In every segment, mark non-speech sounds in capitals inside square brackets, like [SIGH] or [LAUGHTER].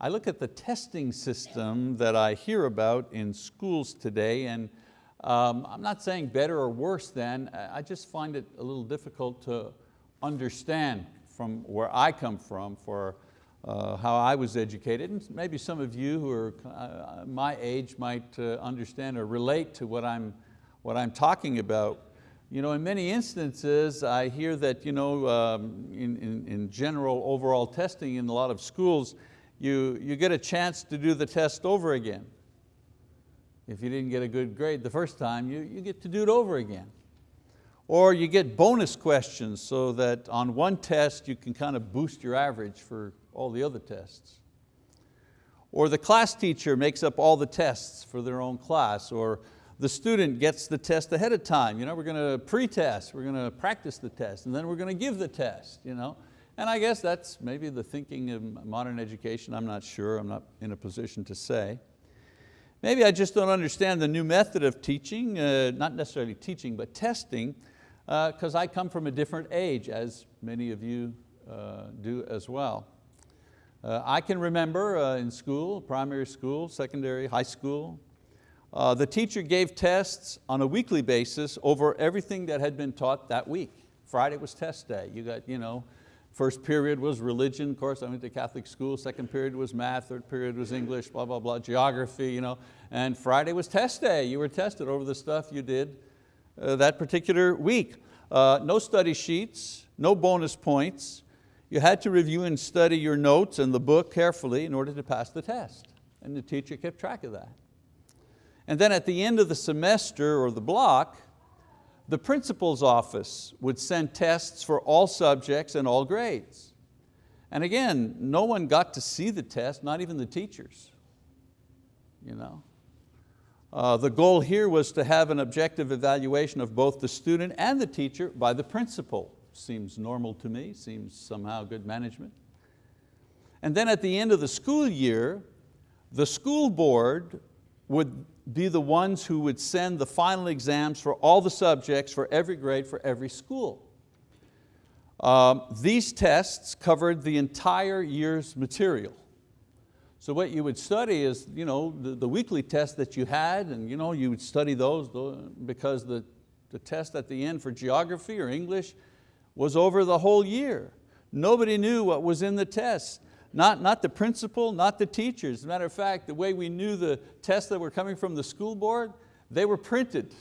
I look at the testing system that I hear about in schools today and um, I'm not saying better or worse than, I just find it a little difficult to understand from where I come from for uh, how I was educated. And maybe some of you who are uh, my age might uh, understand or relate to what I'm, what I'm talking about. You know, in many instances, I hear that you know, um, in, in, in general overall testing in a lot of schools, you, you get a chance to do the test over again. If you didn't get a good grade the first time, you, you get to do it over again. Or you get bonus questions so that on one test you can kind of boost your average for all the other tests. Or the class teacher makes up all the tests for their own class, or the student gets the test ahead of time. You know, we're going to pre-test, we're going to practice the test, and then we're going to give the test. You know? And I guess that's maybe the thinking of modern education, I'm not sure, I'm not in a position to say. Maybe I just don't understand the new method of teaching, uh, not necessarily teaching, but testing, because uh, I come from a different age, as many of you uh, do as well. Uh, I can remember uh, in school, primary school, secondary, high school, uh, the teacher gave tests on a weekly basis over everything that had been taught that week. Friday was test day. You got, you know, first period was religion, of course I went to Catholic school, second period was math, third period was English, blah, blah, blah, geography, you know, and Friday was test day. You were tested over the stuff you did uh, that particular week. Uh, no study sheets, no bonus points. You had to review and study your notes and the book carefully in order to pass the test. And the teacher kept track of that. And then at the end of the semester or the block, the principal's office would send tests for all subjects and all grades. And again, no one got to see the test, not even the teachers. You know? Uh, the goal here was to have an objective evaluation of both the student and the teacher by the principal. Seems normal to me, seems somehow good management. And then at the end of the school year, the school board would be the ones who would send the final exams for all the subjects for every grade for every school. Um, these tests covered the entire year's material. So what you would study is you know, the, the weekly tests that you had and you, know, you would study those because the, the test at the end for geography or English was over the whole year. Nobody knew what was in the test. Not, not the principal, not the teachers. As a matter of fact, the way we knew the tests that were coming from the school board, they were printed.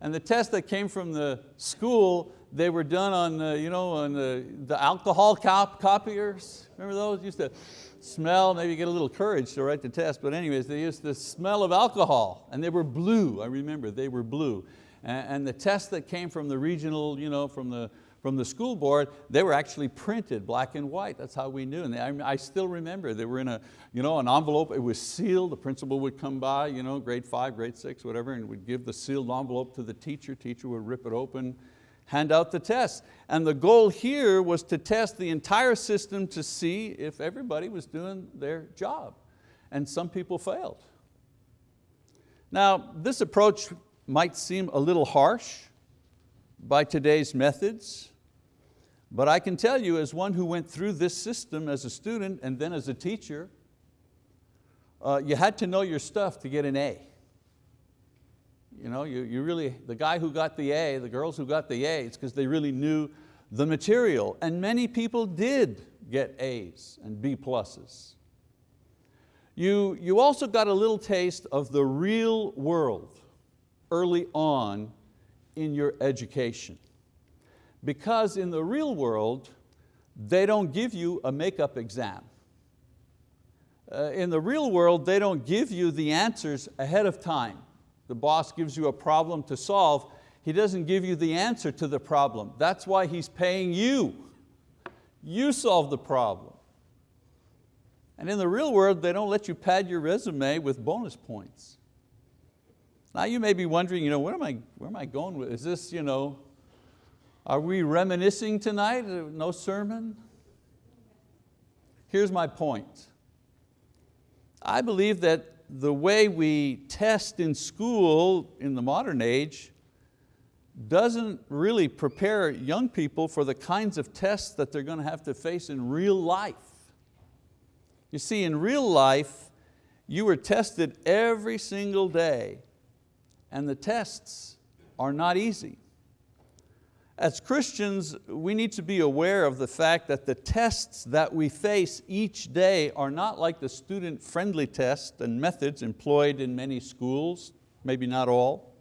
And the tests that came from the school, they were done on, the, you know, on the, the alcohol cop copiers. Remember those? Used to smell, maybe get a little courage to write the test, but anyways, they used the smell of alcohol and they were blue, I remember, they were blue. And, and the tests that came from the regional, you know, from the from the school board, they were actually printed black and white. That's how we knew. And they, I, still remember, they were in a, you know, an envelope, it was sealed, the principal would come by, you know, grade five, grade six, whatever, and would give the sealed envelope to the teacher, teacher would rip it open, hand out the test. And the goal here was to test the entire system to see if everybody was doing their job. And some people failed. Now, this approach might seem a little harsh by today's methods, but I can tell you as one who went through this system as a student and then as a teacher, uh, you had to know your stuff to get an A. You know, you, you really, the guy who got the A, the girls who got the A, it's because they really knew the material. And many people did get A's and B pluses. You, you also got a little taste of the real world early on in your education. Because in the real world, they don't give you a makeup exam. Uh, in the real world, they don't give you the answers ahead of time. The boss gives you a problem to solve, he doesn't give you the answer to the problem. That's why he's paying you. You solve the problem. And in the real world, they don't let you pad your resume with bonus points. Now you may be wondering, you know, where am I, where am I going with, is this, you know, are we reminiscing tonight? No sermon? Here's my point. I believe that the way we test in school in the modern age doesn't really prepare young people for the kinds of tests that they're going to have to face in real life. You see, in real life, you are tested every single day and the tests are not easy. As Christians, we need to be aware of the fact that the tests that we face each day are not like the student-friendly tests and methods employed in many schools, maybe not all,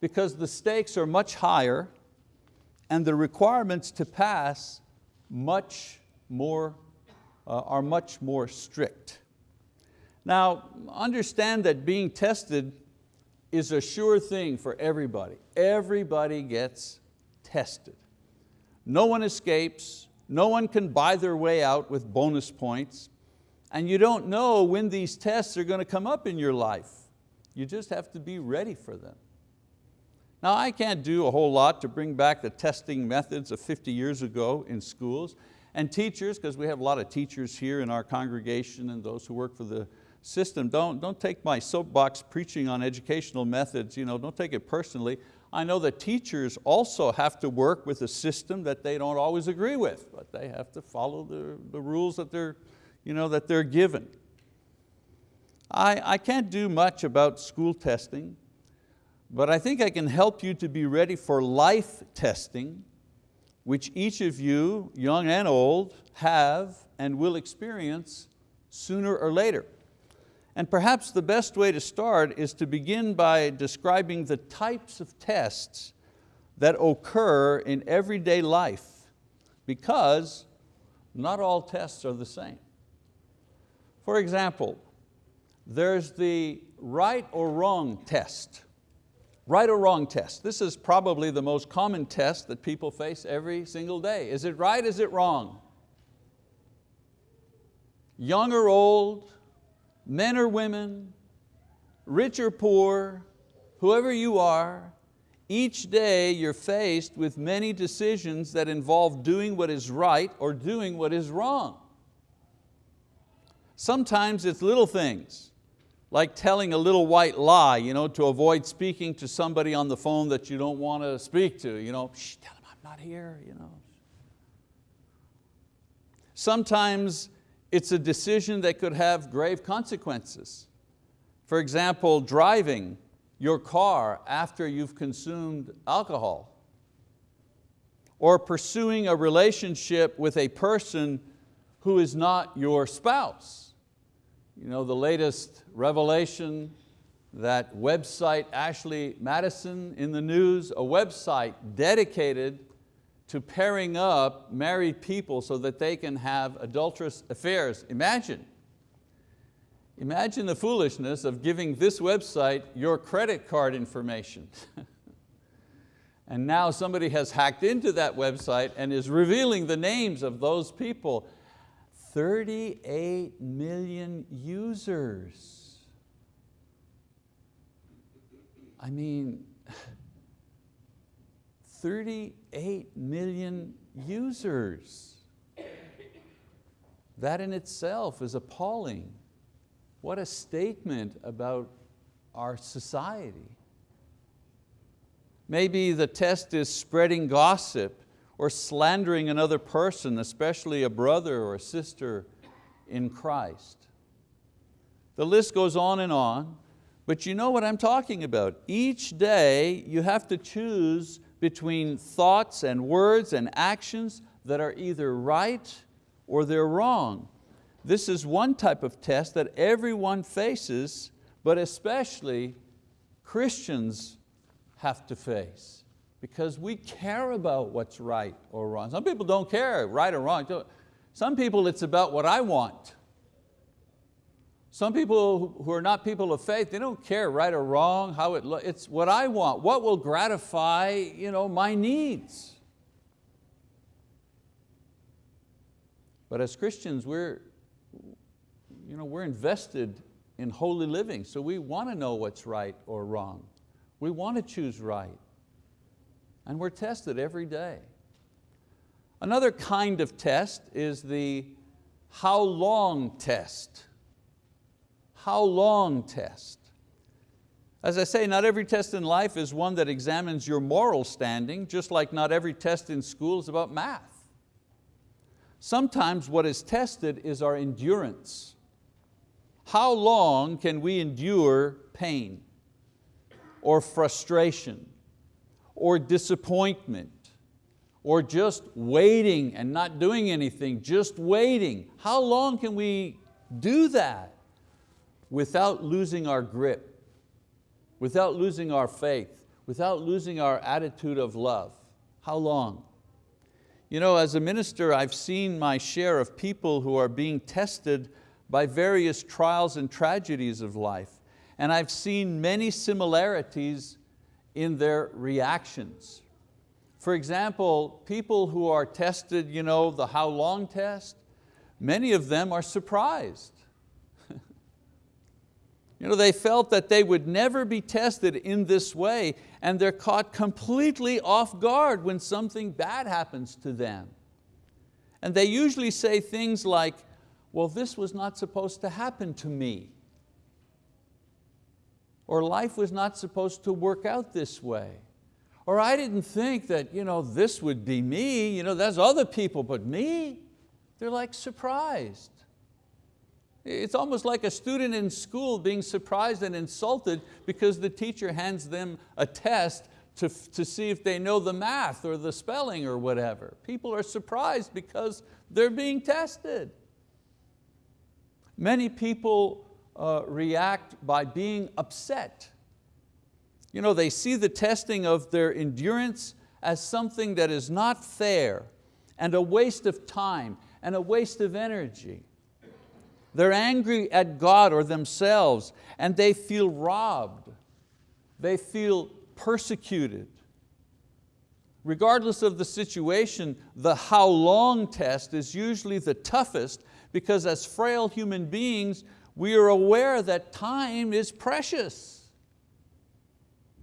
because the stakes are much higher and the requirements to pass much more, uh, are much more strict. Now, understand that being tested is a sure thing for everybody. Everybody gets tested. No one escapes, no one can buy their way out with bonus points, and you don't know when these tests are going to come up in your life. You just have to be ready for them. Now I can't do a whole lot to bring back the testing methods of 50 years ago in schools, and teachers, because we have a lot of teachers here in our congregation and those who work for the system. Don't, don't take my soapbox preaching on educational methods, you know, don't take it personally. I know that teachers also have to work with a system that they don't always agree with, but they have to follow the, the rules that they're, you know, that they're given. I, I can't do much about school testing, but I think I can help you to be ready for life testing, which each of you, young and old, have and will experience sooner or later. And perhaps the best way to start is to begin by describing the types of tests that occur in everyday life because not all tests are the same. For example, there's the right or wrong test. Right or wrong test. This is probably the most common test that people face every single day. Is it right, is it wrong? Young or old, men or women, rich or poor, whoever you are, each day you're faced with many decisions that involve doing what is right or doing what is wrong. Sometimes it's little things, like telling a little white lie you know, to avoid speaking to somebody on the phone that you don't want to speak to. You know, tell them I'm not here. You know. Sometimes it's a decision that could have grave consequences. For example, driving your car after you've consumed alcohol or pursuing a relationship with a person who is not your spouse. You know, the latest revelation, that website Ashley Madison in the news, a website dedicated to pairing up married people so that they can have adulterous affairs. Imagine, imagine the foolishness of giving this website your credit card information. [LAUGHS] and now somebody has hacked into that website and is revealing the names of those people. 38 million users. I mean, [LAUGHS] 38 million users. That in itself is appalling. What a statement about our society. Maybe the test is spreading gossip or slandering another person, especially a brother or a sister in Christ. The list goes on and on, but you know what I'm talking about. Each day you have to choose between thoughts and words and actions that are either right or they're wrong. This is one type of test that everyone faces, but especially Christians have to face because we care about what's right or wrong. Some people don't care, right or wrong. Some people it's about what I want. Some people who are not people of faith, they don't care right or wrong, how it looks. It's what I want, what will gratify you know, my needs. But as Christians, we're, you know, we're invested in holy living, so we want to know what's right or wrong. We want to choose right. And we're tested every day. Another kind of test is the how long test how long test. As I say, not every test in life is one that examines your moral standing, just like not every test in school is about math. Sometimes what is tested is our endurance. How long can we endure pain or frustration or disappointment or just waiting and not doing anything, just waiting. How long can we do that without losing our grip, without losing our faith, without losing our attitude of love? How long? You know, as a minister, I've seen my share of people who are being tested by various trials and tragedies of life. And I've seen many similarities in their reactions. For example, people who are tested, you know, the how long test, many of them are surprised. You know, they felt that they would never be tested in this way and they're caught completely off guard when something bad happens to them. And they usually say things like, well, this was not supposed to happen to me. Or life was not supposed to work out this way. Or I didn't think that you know, this would be me, you know, there's other people, but me? They're like surprised. It's almost like a student in school being surprised and insulted because the teacher hands them a test to, to see if they know the math or the spelling or whatever. People are surprised because they're being tested. Many people uh, react by being upset you know, they see the testing of their endurance as something that is not fair and a waste of time and a waste of energy. They're angry at God or themselves and they feel robbed. They feel persecuted. Regardless of the situation, the how long test is usually the toughest because as frail human beings, we are aware that time is precious.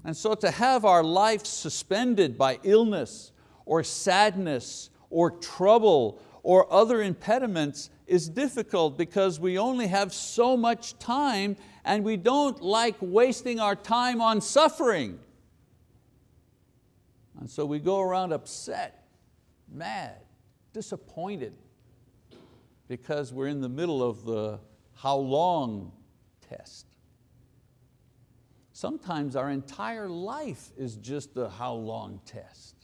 And so to have our life suspended by illness or sadness or trouble or other impediments is difficult because we only have so much time and we don't like wasting our time on suffering. And so we go around upset, mad, disappointed because we're in the middle of the how long test. Sometimes our entire life is just the how long test.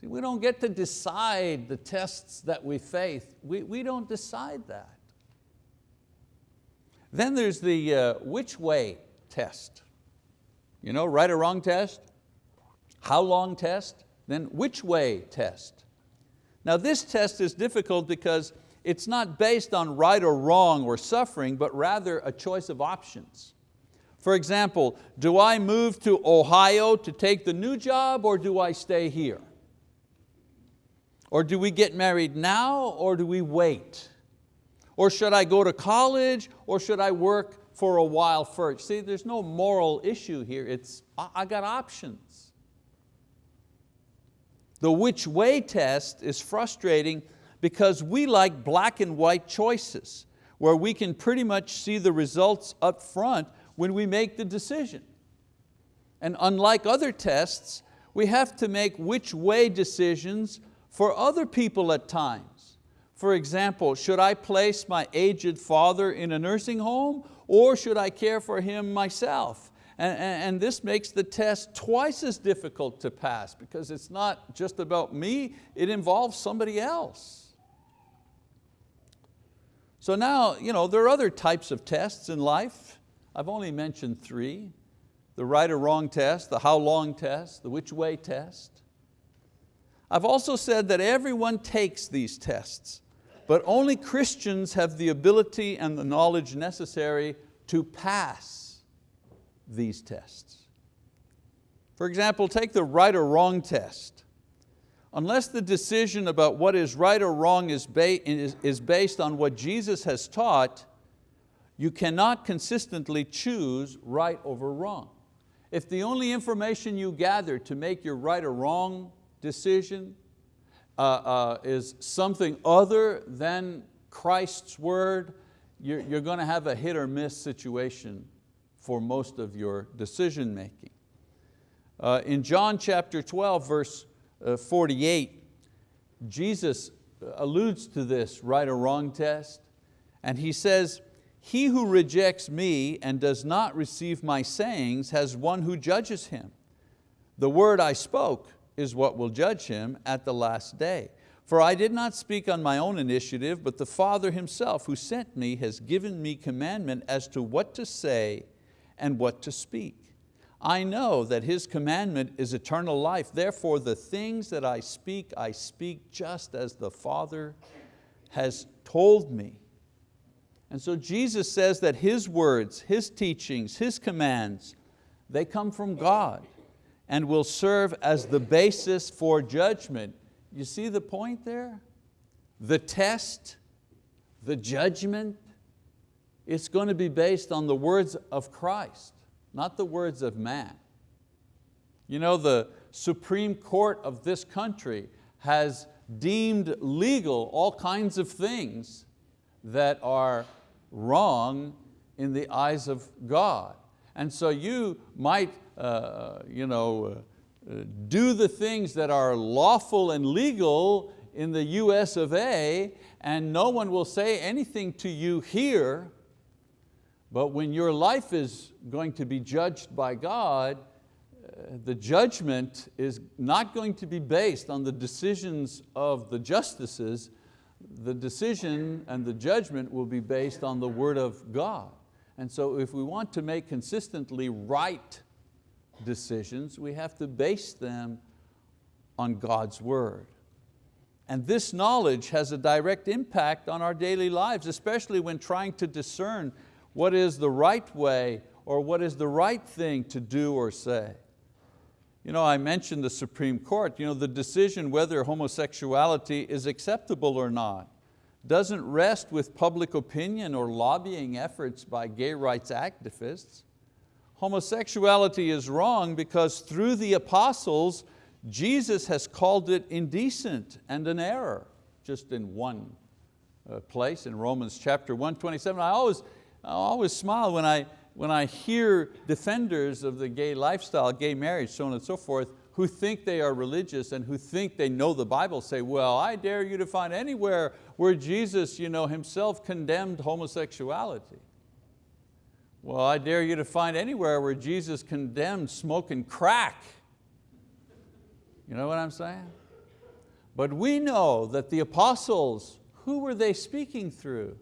See, we don't get to decide the tests that we face. We, we don't decide that. Then there's the uh, which way test. You know, right or wrong test, how long test, then which way test. Now this test is difficult because it's not based on right or wrong or suffering, but rather a choice of options. For example, do I move to Ohio to take the new job or do I stay here? Or do we get married now or do we wait? Or should I go to college or should I work for a while first? See, there's no moral issue here. It's, I got options. The which way test is frustrating because we like black and white choices where we can pretty much see the results up front when we make the decision. And unlike other tests, we have to make which way decisions for other people at times. For example, should I place my aged father in a nursing home or should I care for him myself? And, and, this makes the test twice as difficult to pass because it's not just about me, it involves somebody else. So now, you know, there are other types of tests in life. I've only mentioned three, the right or wrong test, the how long test, the which way test. I've also said that everyone takes these tests, but only Christians have the ability and the knowledge necessary to pass these tests. For example, take the right or wrong test. Unless the decision about what is right or wrong is, based on what Jesus has taught, you cannot consistently choose right over wrong. If the only information you gather to make your right or wrong decision uh, uh, is something other than Christ's word, you're, you're going to have a hit or miss situation for most of your decision making. Uh, in John chapter 12, verse uh, 48, Jesus alludes to this right or wrong test. And he says, he who rejects me and does not receive my sayings has one who judges him. The word I spoke is what will judge him at the last day. For I did not speak on my own initiative, but the Father Himself who sent me has given me commandment as to what to say and what to speak. I know that His commandment is eternal life, therefore the things that I speak, I speak just as the Father has told me. And so Jesus says that His words, His teachings, His commands, they come from God and will serve as the basis for judgment. You see the point there? The test, the judgment, it's going to be based on the words of Christ, not the words of man. You know, the Supreme Court of this country has deemed legal all kinds of things that are wrong in the eyes of God. And so you might uh, you know, uh, do the things that are lawful and legal in the US of A and no one will say anything to you here, but when your life is going to be judged by God, uh, the judgment is not going to be based on the decisions of the justices, the decision and the judgment will be based on the word of God. And so if we want to make consistently right decisions, we have to base them on God's word. And this knowledge has a direct impact on our daily lives, especially when trying to discern what is the right way or what is the right thing to do or say. You know, I mentioned the Supreme Court, you know, the decision whether homosexuality is acceptable or not doesn't rest with public opinion or lobbying efforts by gay rights activists homosexuality is wrong because through the apostles, Jesus has called it indecent and an error, just in one uh, place in Romans chapter 1, 27. I always, I always smile when I, when I hear defenders of the gay lifestyle, gay marriage, so on and so forth, who think they are religious and who think they know the Bible say, well, I dare you to find anywhere where Jesus you know, himself condemned homosexuality. Well, I dare you to find anywhere where Jesus condemned smoking crack. You know what I'm saying? But we know that the apostles, who were they speaking through?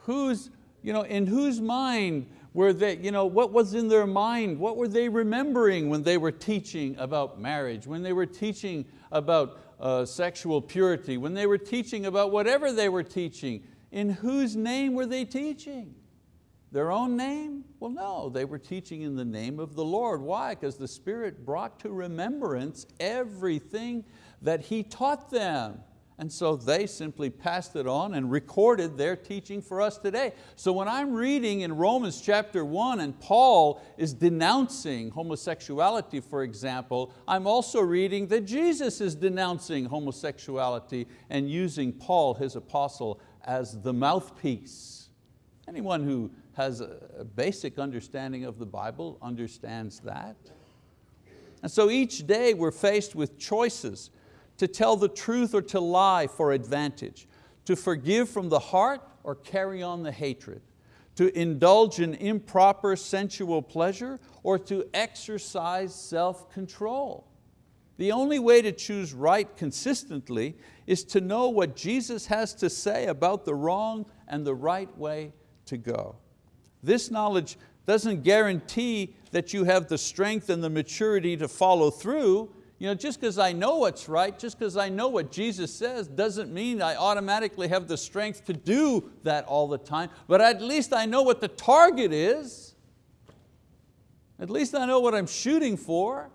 Who's, you know, in whose mind were they, you know, what was in their mind? What were they remembering when they were teaching about marriage, when they were teaching about uh, sexual purity, when they were teaching about whatever they were teaching? In whose name were they teaching? Their own name? Well, no, they were teaching in the name of the Lord. Why? Because the Spirit brought to remembrance everything that He taught them. And so they simply passed it on and recorded their teaching for us today. So when I'm reading in Romans chapter one and Paul is denouncing homosexuality, for example, I'm also reading that Jesus is denouncing homosexuality and using Paul, his apostle, as the mouthpiece. Anyone who has a basic understanding of the Bible understands that. And so each day we're faced with choices to tell the truth or to lie for advantage, to forgive from the heart or carry on the hatred, to indulge in improper sensual pleasure or to exercise self-control. The only way to choose right consistently is to know what Jesus has to say about the wrong and the right way to go. This knowledge doesn't guarantee that you have the strength and the maturity to follow through. You know, just because I know what's right, just because I know what Jesus says, doesn't mean I automatically have the strength to do that all the time, but at least I know what the target is. At least I know what I'm shooting for.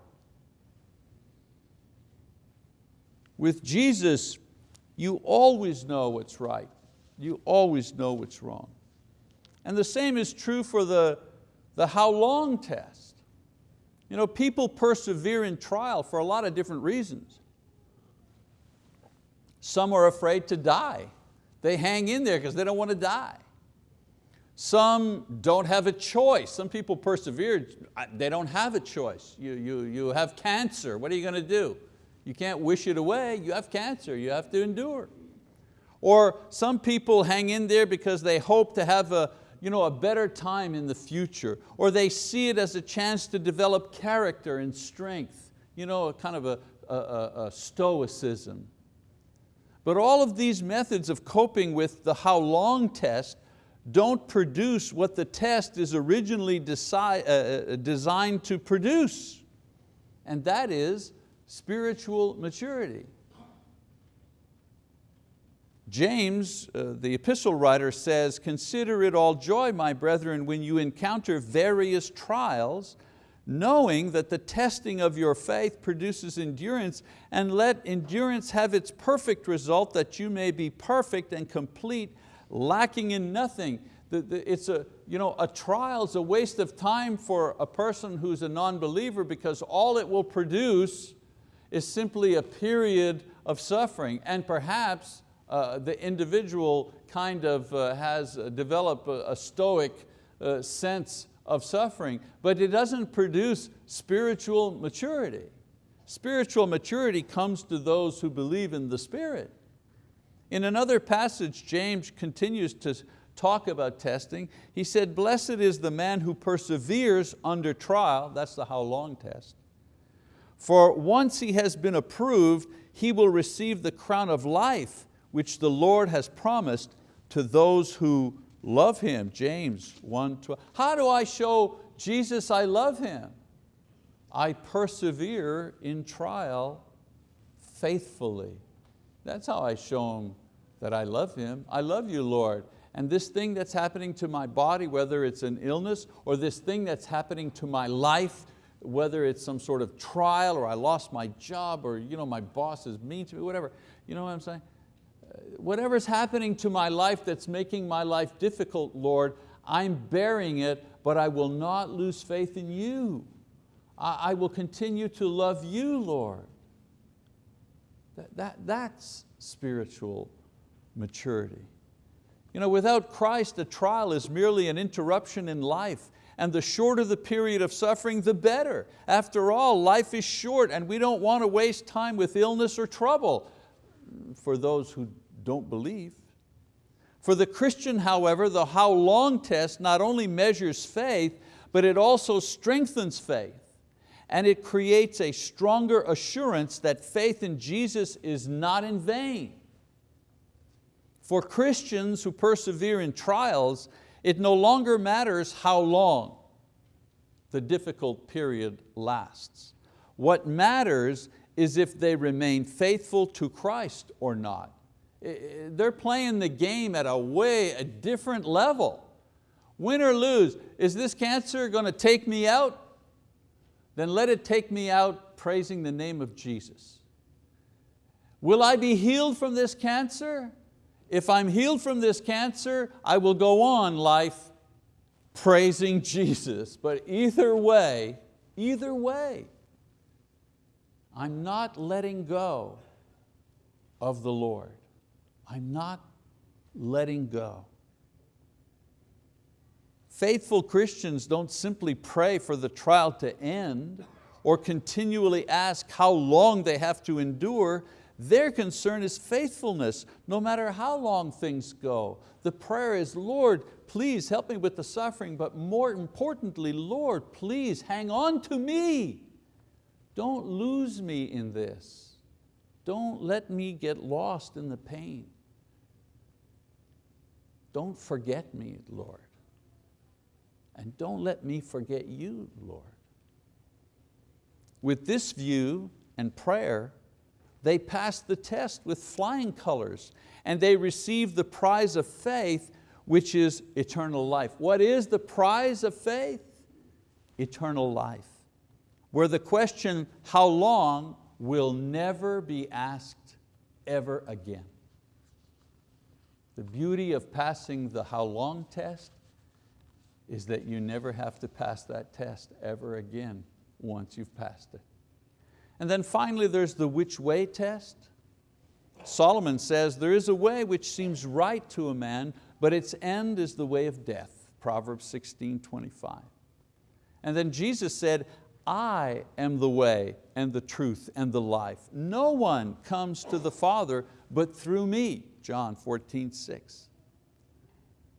With Jesus, you always know what's right. You always know what's wrong. And the same is true for the, the how long test. You know, people persevere in trial for a lot of different reasons. Some are afraid to die. They hang in there because they don't want to die. Some don't have a choice. Some people persevere, they don't have a choice. You, you, you have cancer, what are you going to do? You can't wish it away, you have cancer, you have to endure. Or some people hang in there because they hope to have a, you know, a better time in the future, or they see it as a chance to develop character and strength, you know, a kind of a, a, a stoicism. But all of these methods of coping with the how long test don't produce what the test is originally decide, uh, uh, designed to produce, and that is spiritual maturity. James, uh, the epistle writer says, consider it all joy, my brethren, when you encounter various trials, knowing that the testing of your faith produces endurance, and let endurance have its perfect result that you may be perfect and complete, lacking in nothing. It's a, you know, a trial is a waste of time for a person who's a non-believer because all it will produce is simply a period of suffering and perhaps uh, the individual kind of uh, has developed a, a stoic uh, sense of suffering, but it doesn't produce spiritual maturity. Spiritual maturity comes to those who believe in the Spirit. In another passage, James continues to talk about testing. He said, blessed is the man who perseveres under trial, that's the how long test. For once he has been approved, he will receive the crown of life which the Lord has promised to those who love Him. James 1, 12. How do I show Jesus I love Him? I persevere in trial faithfully. That's how I show Him that I love Him. I love you, Lord. And this thing that's happening to my body, whether it's an illness or this thing that's happening to my life, whether it's some sort of trial or I lost my job or you know, my boss is mean to me, whatever. You know what I'm saying? Whatever's happening to my life that's making my life difficult, Lord, I'm bearing it, but I will not lose faith in you. I, I will continue to love you, Lord. That, that, that's spiritual maturity. You know, without Christ, a trial is merely an interruption in life and the shorter the period of suffering, the better. After all, life is short and we don't want to waste time with illness or trouble for those who don't believe. For the Christian, however, the how long test not only measures faith, but it also strengthens faith and it creates a stronger assurance that faith in Jesus is not in vain. For Christians who persevere in trials, it no longer matters how long the difficult period lasts. What matters is if they remain faithful to Christ or not. They're playing the game at a way, a different level. Win or lose, is this cancer going to take me out? Then let it take me out praising the name of Jesus. Will I be healed from this cancer? if I'm healed from this cancer, I will go on life praising Jesus. But either way, either way, I'm not letting go of the Lord. I'm not letting go. Faithful Christians don't simply pray for the trial to end or continually ask how long they have to endure. Their concern is faithfulness, no matter how long things go. The prayer is, Lord, please help me with the suffering, but more importantly, Lord, please hang on to me. Don't lose me in this. Don't let me get lost in the pain. Don't forget me, Lord. And don't let me forget you, Lord. With this view and prayer, they passed the test with flying colors and they received the prize of faith, which is eternal life. What is the prize of faith? Eternal life. Where the question, how long, will never be asked ever again. The beauty of passing the how long test is that you never have to pass that test ever again once you've passed it. And then finally there's the which way test. Solomon says, there is a way which seems right to a man, but its end is the way of death. Proverbs 16, 25. And then Jesus said, I am the way and the truth and the life. No one comes to the Father but through me, John 14, 6.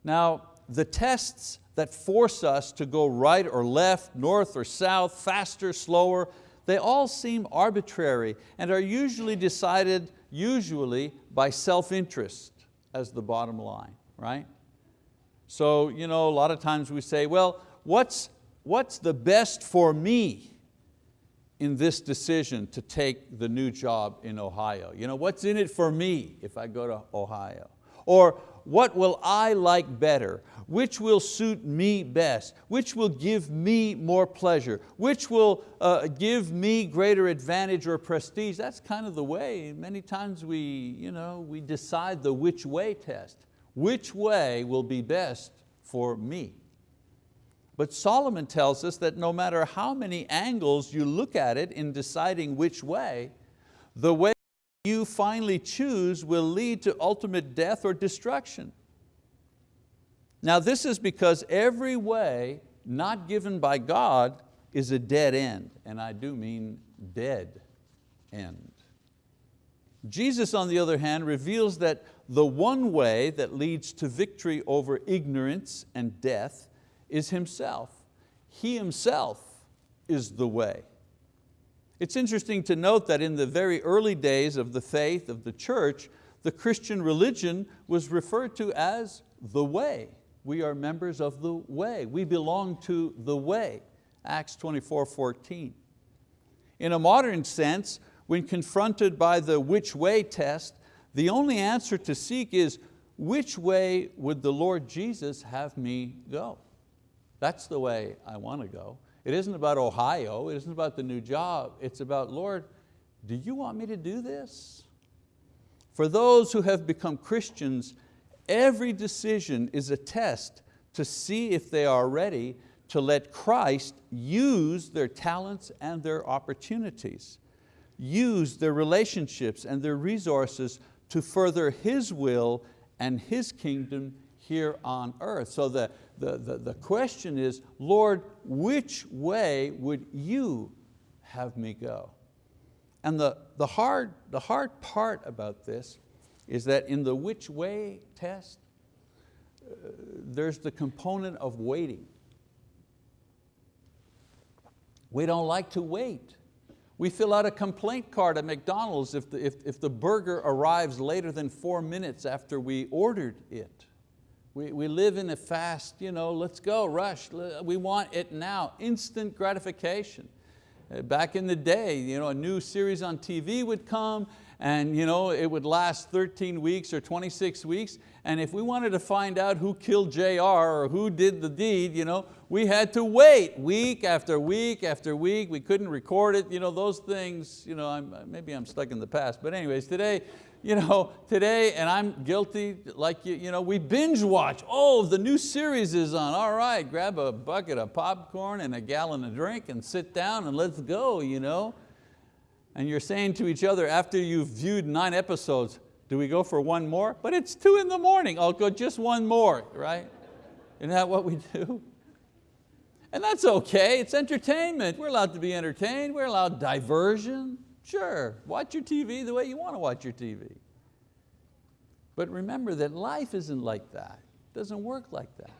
Now, the tests that force us to go right or left, north or south, faster, slower, they all seem arbitrary and are usually decided usually by self-interest as the bottom line, right? So you know, a lot of times we say, well, what's, what's the best for me in this decision to take the new job in Ohio? You know, what's in it for me if I go to Ohio? Or what will I like better? Which will suit me best? Which will give me more pleasure? Which will uh, give me greater advantage or prestige? That's kind of the way, many times we, you know, we decide the which way test. Which way will be best for me? But Solomon tells us that no matter how many angles you look at it in deciding which way, the way you finally choose will lead to ultimate death or destruction. Now this is because every way not given by God is a dead end, and I do mean dead end. Jesus, on the other hand, reveals that the one way that leads to victory over ignorance and death is Himself. He Himself is the way. It's interesting to note that in the very early days of the faith of the church, the Christian religion was referred to as the way. We are members of the way. We belong to the way, Acts 24, 14. In a modern sense, when confronted by the which way test, the only answer to seek is, which way would the Lord Jesus have me go? That's the way I want to go. It isn't about Ohio, it isn't about the new job, it's about, Lord, do you want me to do this? For those who have become Christians, every decision is a test to see if they are ready to let Christ use their talents and their opportunities, use their relationships and their resources to further His will and His kingdom here on earth. So the, the, the, the question is, Lord, which way would you have me go? And the, the, hard, the hard part about this is that in the which way test, uh, there's the component of waiting. We don't like to wait. We fill out a complaint card at McDonald's if the, if, if the burger arrives later than four minutes after we ordered it. We, we live in a fast, you know, let's go, rush, we want it now, instant gratification. Uh, back in the day, you know, a new series on TV would come and you know, it would last 13 weeks or 26 weeks, and if we wanted to find out who killed JR or who did the deed, you know, we had to wait week after week after week. We couldn't record it. You know, those things, you know, I'm, maybe I'm stuck in the past, but anyways, today, you know, today, and I'm guilty, like you, you know, we binge watch. Oh, the new series is on. All right, grab a bucket of popcorn and a gallon of drink and sit down and let's go. You know? And you're saying to each other after you've viewed nine episodes, do we go for one more? But it's two in the morning, I'll go just one more, right? Isn't that what we do? And that's okay, it's entertainment. We're allowed to be entertained, we're allowed diversion. Sure, watch your TV the way you want to watch your TV. But remember that life isn't like that. It doesn't work like that.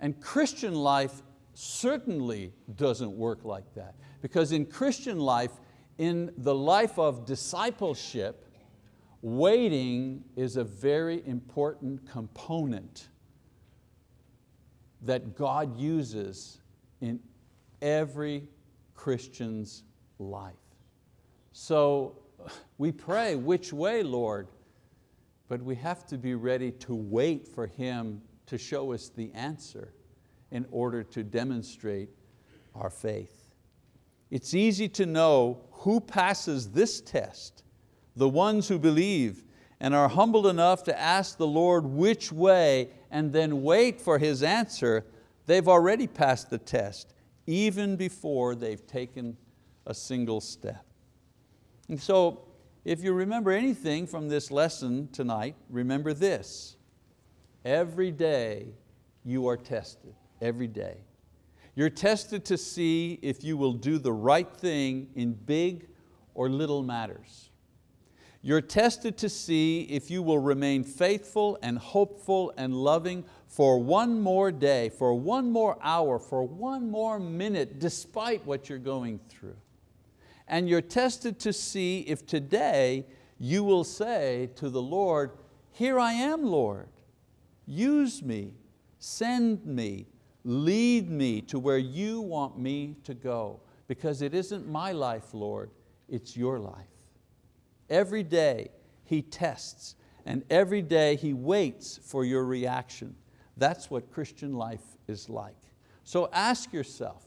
And Christian life certainly doesn't work like that. Because in Christian life, in the life of discipleship, waiting is a very important component that God uses in every Christian's life. So [SIGHS] we pray, which way, Lord? But we have to be ready to wait for Him to show us the answer in order to demonstrate our faith. It's easy to know who passes this test, the ones who believe and are humbled enough to ask the Lord which way and then wait for His answer, they've already passed the test, even before they've taken a single step. And so if you remember anything from this lesson tonight, remember this. Every day you are tested, every day. You're tested to see if you will do the right thing in big or little matters. You're tested to see if you will remain faithful and hopeful and loving for one more day, for one more hour, for one more minute, despite what you're going through. And you're tested to see if today you will say to the Lord, here I am, Lord. Use me, send me, lead me to where you want me to go. Because it isn't my life, Lord, it's your life. Every day He tests and every day He waits for your reaction. That's what Christian life is like. So ask yourself,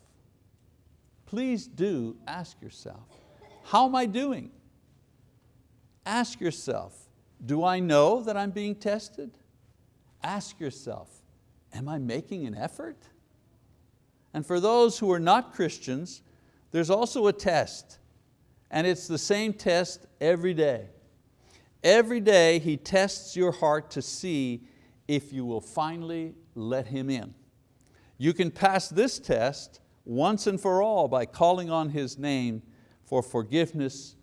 please do ask yourself, how am I doing? Ask yourself, do I know that I'm being tested? Ask yourself, am I making an effort? And for those who are not Christians, there's also a test, and it's the same test every day. Every day He tests your heart to see if you will finally let Him in. You can pass this test once and for all by calling on His name for forgiveness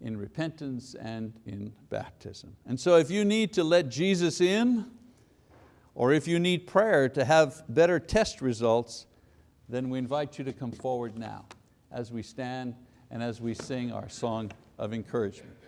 in repentance and in baptism. And so if you need to let Jesus in, or if you need prayer to have better test results, then we invite you to come forward now as we stand and as we sing our song of encouragement.